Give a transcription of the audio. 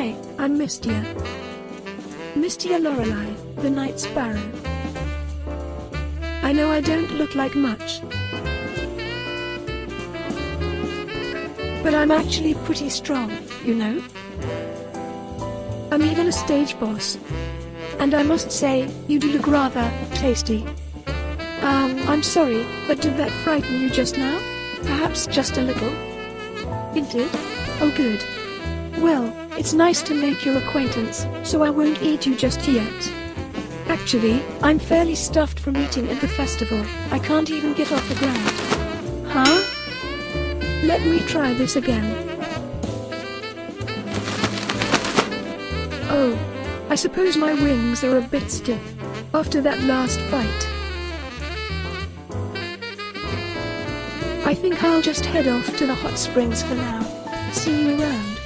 Hi, I'm Mystia. Mystia Lorelei, the Night Sparrow. I know I don't look like much. But I'm actually pretty strong, you know? I'm even a stage boss. And I must say, you do look rather tasty. Um, I'm sorry, but did that frighten you just now? Perhaps just a little? It did? Oh good. Well, it's nice to make your acquaintance, so I won't eat you just yet. Actually, I'm fairly stuffed from eating at the festival, I can't even get off the ground. Huh? Let me try this again. Oh. I suppose my wings are a bit stiff. After that last fight. I think I'll just head off to the hot springs for now. See you around.